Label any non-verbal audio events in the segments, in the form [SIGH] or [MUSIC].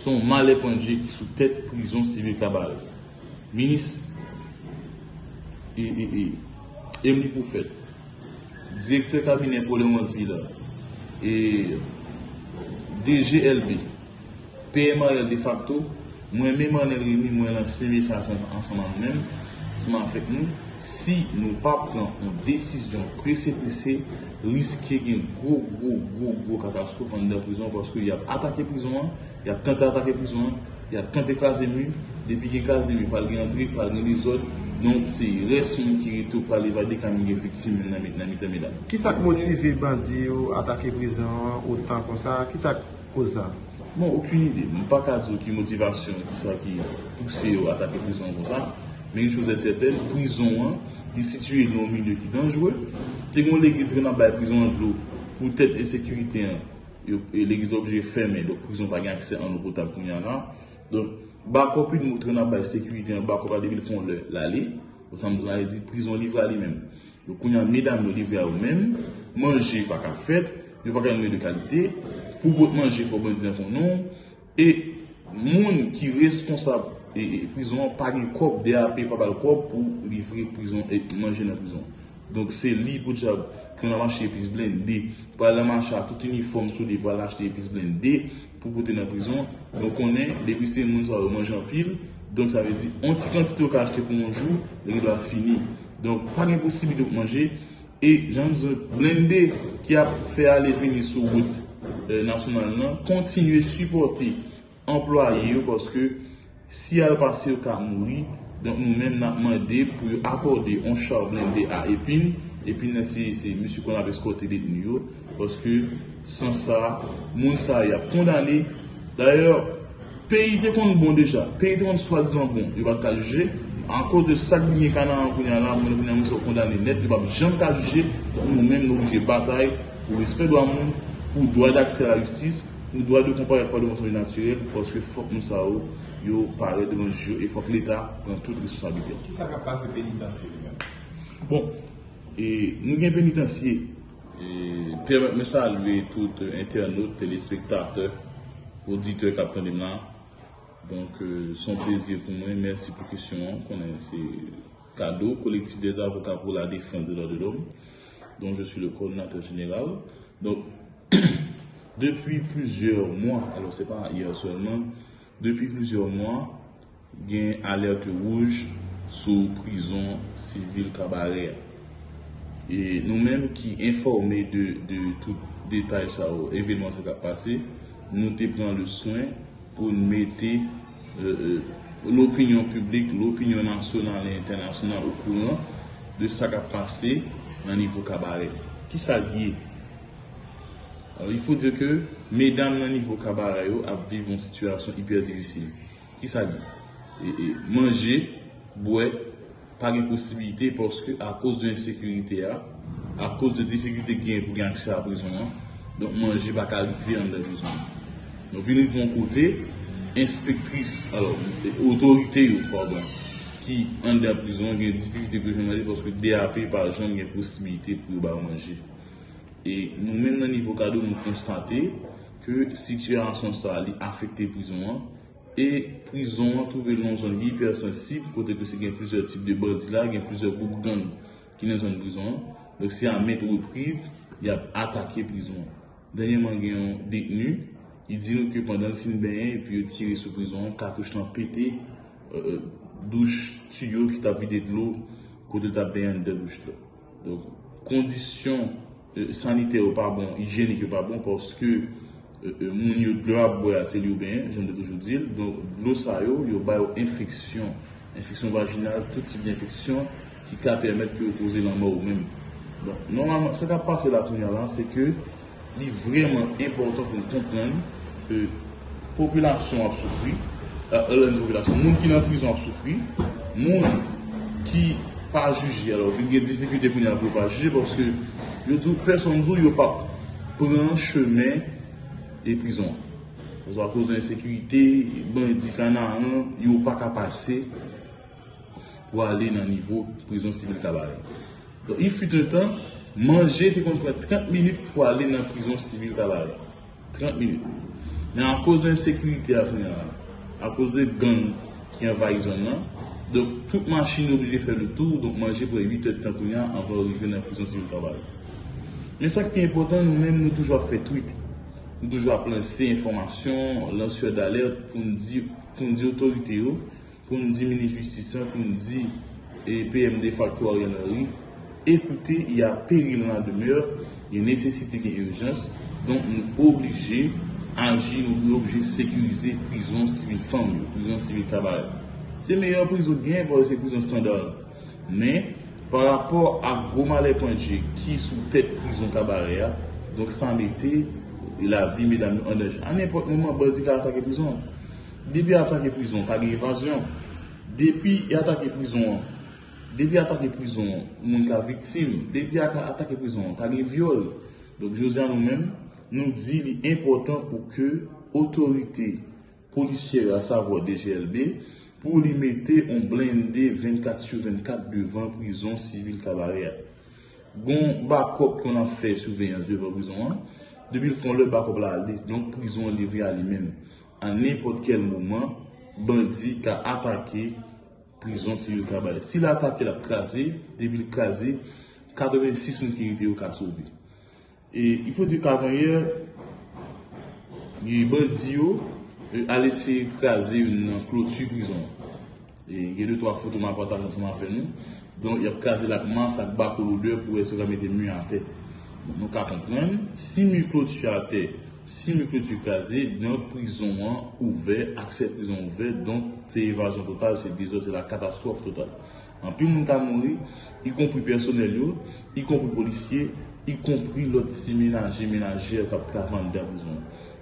son malè panje ki sou tèt prizon sivil kabare. Minis e, e, e Emli Poufet, direktor kabine pou le 11 vila, e DGLB, PMRL de facto, mwen mè manel remi mwen lan seme sa ansanman mèm, seman fèk nou, si nou pa pran an desisyon presè presè, riske gen gro, gro, gro, gro katastrof an de prizon, paske y ap atake prizon, y ap kante atake prizon, y ap kante kaze mi, depi gen kaze mi, pal gen antrik, pal gen lizot, non se resmen ki reto pal evade kami gen fiksim nan mitan medan. Ki sak motive bandi ou atake prizon, ou tan kon sa, ki sak koza? Bon, okoun ide, mwen pa kadzo ki motivasyon ki sa ki pouse ou atake prizon kon sa, men yon chose seten, prizon an, di situye nou milieu ki danjwe, te kon legiz re nan baye prizon an glou, pou tèt e sekurite an, e legiz obje fèmè, do prizon pa gen akse an nou potab koun yan an, don, bako pi nou tre nan baye sekurite an, bako pa debil fon lè lalè, ou sa mzou an, e di prizon livre alè men, do koun yan medan nou livre a ou men, manje pa ka fèt, yo pa gen nou de kalite, pou bote manje fò bon dizen fon nou, e moun ki responsab E, e prizon pa gen kop, DAP pa bal kop pou livre prizon e manje nan prizon. Donk se li pou tchab kwen nan manche epis blende, pou ala manche a tout uniform sou li pou ala achete epis blende pou pote nan prizon. Donk konen, depi se moun sa ou manje an pil, donk sa ve di, onti kantite ou ka achete pou manjou, lèk do a fini. Donk pa gen posibite pou manje, e jan mouze blende ki ap fè ale veni sou wout euh, nasyonal nan, kontinue supporte employe yo paske Si al pase yo ka mouri, nou men nan mande pou yo akorde on char blende a epine, epine se monsi kon ave skote detni yo, poske san sa, moun sa ya kondane. D'ayor, peyi te kon bon peyi te kon swa dizan bon, yo bat ka juje, an kos de sak binye kanan an kounyan la, moun moun moun se kondane net, yo bat jan ka juje, nou men nou juje batay pou respet do an moun, pou doa d'akse la justis, pou doa de kompare pa de monsonje naturel, fok moun sa ou, yo pare devan jyo e fok l'Etat pran tout responsabilite. Ki sa ka pase penitansye? Bon, nou gen penitansye, permette me salve tout internaut, telespektateur, auditeur kapten de mlan. Donk, son plezir pou mwen, mersi pou kisyon, konen se kado, kolektif des avokat pou la defense de l'ordre de l'homme, donk je suis le koordinateur general. Donk, [COUGHS] depi plusieurs mois, alo se pa hier seulement, Depi plizyon mwa, gen alerte wouj sou prizon sivil kabarer. E nou menm ki informe de tout detay sa ou evenman se ka pase, nou te le soin pou nou mette euh, euh, l'opinyon publik, l'opinyon nasyonal et internasyonal ou kouran de sa ka pase nan nivou kabarer. Ki sa gye? Alors, il faut dire que mesdames nan nivou kabara yo ap vive yon situasyon hyper divisil. Ki sa di? Mange, bouè, pa gen posibilite porske a kous de insekurite ya, a kous de dificulte gen pou gen akse a prizon an, don mange baka vi an de prizon an. Don vi nou yon kote, inspektris, alors, otorite yo, pardon, ki an de prizon gen dificulte pou jenade porske DAP par jan gen posibilite pou ba manje. E nou men nan nivou kado nou konstate ke situasyon sa li afekte prizon an e prizon an touve nan zon li hipersensib kote ke se gen plizor tip de body la, gen plizor bouk gang ki nan zon prizon an. Dok se an met repriz, y ap atake prizon an. Danyen man gen yon detenu, yi di nou ke pandan fin ben, pi yo tire sou prizon an, katouche nan pete, douche tuyo ki ta vide dlo kote ta ben de douche la. Dok, kondisyon Euh, sanite ou pa bon, higienik ou pa bon, porske euh, euh, moun yo dlo ap boya se li ou ben, jen de toujou dil, don dlo sa yo, yo vaginal, tout tip di infeksyon ki ka permette ki yo kouze lan mou ou men. Don, normalman, se ka pase la tounyan lan, se ke li vreman important pou nou kompren ke populasyon ap soufri, moun ki nan prizon ap soufri, moun ki pa juji, alo, ki gen difikute pou ni ap pou pa juji, porske yo djou person djou yo pa pran cheme e prizon. Ozo a kouz de insekurite, ban di kanan an, yo pa ka pase pou ale nan nivou prizon sivil kabare. Don, y fut un tan, manje te kontre 30 minute pou ale nan prizon sivil kabare. 30 minute. Men an kouz de a an, an kouz de gang ki envayi zon nan, donk tout machin oubje fè le tour, donk manje pou 8 et tan kounyan an va orive nan prison sivil tabal. Men sak pi important, nou men nou toujwa fè tweet, nou toujwa planse informasyon, lansye d'alert pou nou di, pou nou di otorite yo, pou nou di mini-justisan, pou nou di PMD factoire yanari, ekoute, y a peril nan demeur, y a nesesite ki urjans, donk nou oblije anji nou oblije sekurize prison sivil fang, prison sivil tabal. Se meyor prison gen, pou se prison standard. Men, par rapport a goma le ponje ki sou tet prison tabal ya, donk san mette la vi medami an dej. An epot mouman, badi ka atake prison. Depi atake prison, kage evasyon. Depi atake prison, depi atake prison, moun ka viksim. Depi atake prison, kage viole. Donk jose an nou men, nou di li important pou ke otorite polisye a savo DGLB pou li mette on blende 24 sur 24 devan prison sivil kabareya. Gon bakop kon an fe souveyans devan prison an, debil fon le bakop la ale, donk prison livre a li men. An nepot kel mouman, bandi ka atake prison sivil kabareya. Si la atake la kaze, debil kaze, 86 moun ki rite yo ka soubi. E, i fò di kavanyer, yi bandi yo, a lese kaze yon klotu prison. E gen de to a foto man pata konseman fe nou. Don yon kaze lakman sak bako lode pou e se ramete mou an te. Nou ka kompren, si mou klotu a te, si mou klotu kaze, yon prison an ouve, akse prison ouve, don te evajon total, se dizo se la katastrofe total. An pi moun ka mouni, yi kompri personel yo, yi kompri polisye, yi kompri lot si menaje, menaje kap travan de prison.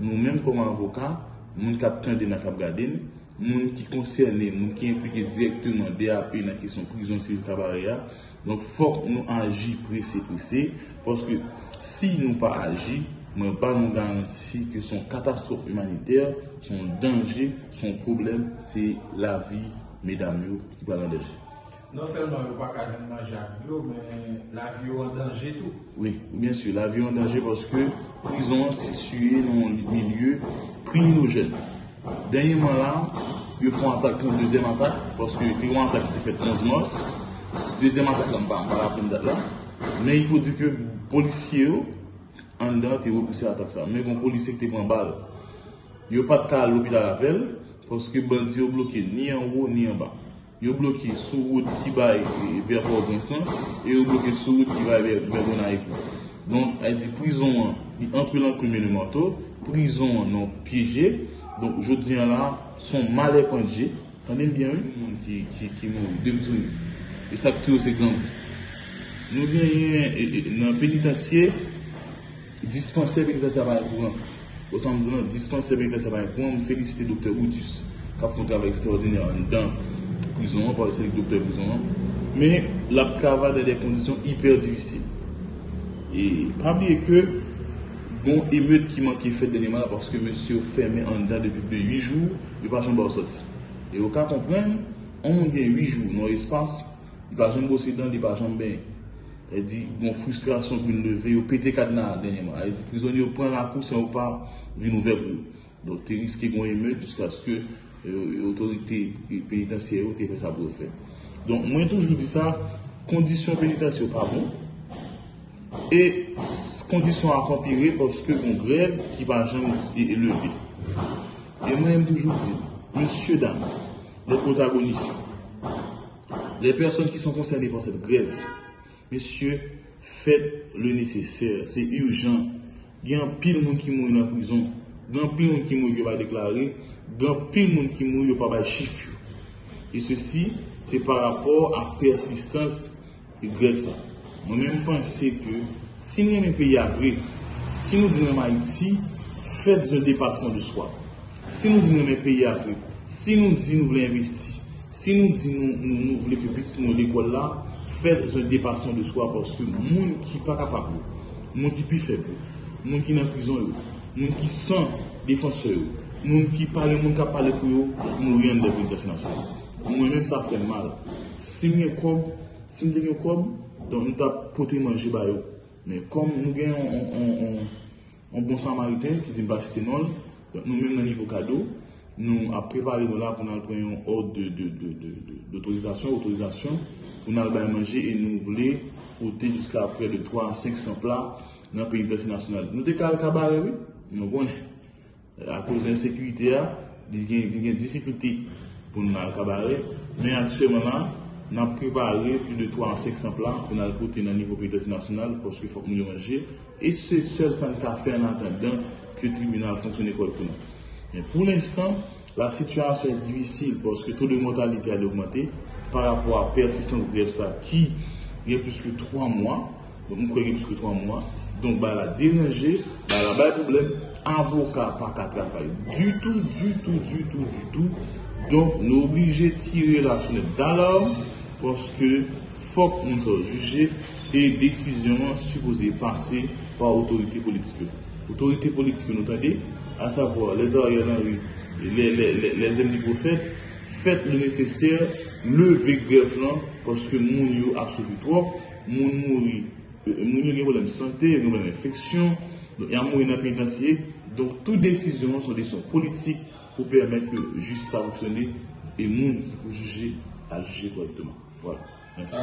Nou menm koman avoka, moun kap tende nan kap gaden, moun ki konserne, moun ki implike direktyman DAP nan kesyon prison sivil kabareya. Donk fok nou aji prese prese, poske si nou pa aji, moun pa nou garanti ke son katastrofe humaniter, son denje, son problem, se la vi medam yo ki pa lan deje. Non selman yo pa kajen manje avyo, men la vi yo an denje tou? Oui, bien sûr, la vi yo an denje poske prison situye nan milieu kriminogen. Denyeman la, yo fon atak kon deuxième atak, poske te yon atak ki te fet 11 mors, deuxième atak lan pa, pa la plen dat la, men yon fò di ke polisye yo, an dan te repouse atak sa, men kon polisye ki te pren bal, yo pat ka lopi la lavel, poske bandi yo bloke ni an wou ni an ba. Yo bloke sou wout ki bay verbo Vincent, e yo bloke sou wout ki bay verbo Naipou. Don, ay di prison an, yon entre lan koume le mato, prison an nan pije, Donk, jodi an la, son male ponje, tanden bien yon ki moun, debitoun. E sak tou se gang. Nou genyen nan penitansye, dispanse penitansye apay kouan. Osan moun, dispanse penitansye apay kouan, moun felicite Dr. Oudjus, kap foun travay ekstraordinè an dan prison, pa wese li Dr. Prison. Men, la travay de de kondisyon hiper divisil. E, pabli e ke, Gon emet ki man ki fet denyeman la Porske monsi ou ferme an dan depi de 8 jou Yon pa jen bo sot E ou ka kompren An moun gen 8 jou nan espas Yon pa jen bo se dan, yon pa jen ben E di, gon frustrasyon pou yon leve Yon pete kadna denyeman E di, prizon yon pren la kou, se yon pa vin ouver pou Don te riske gon emet Juska aske yon otorite Penitansye ou te fe sa pou ou fe Don mwen toujou di sa Kondisyon penitansye ou pa bon E kondisyon akompire Porske kon grev ki pa jan E eleve E mwen m toujou di Monsie dam, le protagoniste Le person ki son konserni Por set grev Monsie, fet le neseser Se urjan Gen pil moun ki moun nan prizon Gen pil moun ki moun yo pa deklare Gen pil moun ki moun yo pa bay chif E se si Se par rapport a persistans E grev sa Mwen mwen mpense ke si nou yon peyi avre, si nou di nou ma iti, fèd zon depasman de swa. Si nou di nou men peyi avre, si nou di nou vle investi, si nou di nou vle kepiti nou l'ekol la, fèd zon depasman de swa porske moun ki pa kapabou, moun ki pi febou, moun ki nan prizon yo, moun ki san defanse yo, moun ki pale moun ka pale kou yo, moun yon devin desinasyon. Mwen mwen sa fè mal. Si mwen koum, si mwen devin koum, Don nou ta pote manje bayo. Men kom nou gen yon bon samariten ki di mba sitenol, Nou men nan nivou kado, nou ap prepare nou la pou nan preyon od d'autorizasyon, autorizasyon pou nan albay manje e nou vle pote jiska apre de 3 a 500 pla nan penitensi nasyonal. Nou dekal kabare we, nou bon, a kouz den sekwite ya, di gen difikulte pou nan al kabare, men atiswe manan, nan prepare plus de 3 a 500 pla pou nan pote nan nivou penitensi nasyonal poske fok moun yo manje, e se sel san ka fe an atendan que le tribunal fonctionne correctement. Mais pour l'instant, la situation est difficile parce que le taux de mortalité a augmenté par rapport à la persistance de grève ça, qui il y a plus que 3 mois. Donc, nous croyons que 3 mois. Donc, la dérangé, bah, là, le problème, avocat pas qu'à travailler. Du tout, du tout, du tout, du tout. Donc, nous sommes obligés de tirer la sonnette d'alarme parce que faut qu'on soit jugé et décision supposée passer par l'autorité politique autorités politiques que nous tendez, à savoir les arrières les, les, ennemis prophètes, faites le nécessaire, levez grève parce que moun yo a souffert trop, mouri, euh, moun yo a des problèmes de santé, des problèmes d'infection, il y a dans le pénitencier. Donc, toutes décisions sont des décisions politiques pour permettre que justice fonctionne et moun pour juger à juger correctement. Voilà. Merci.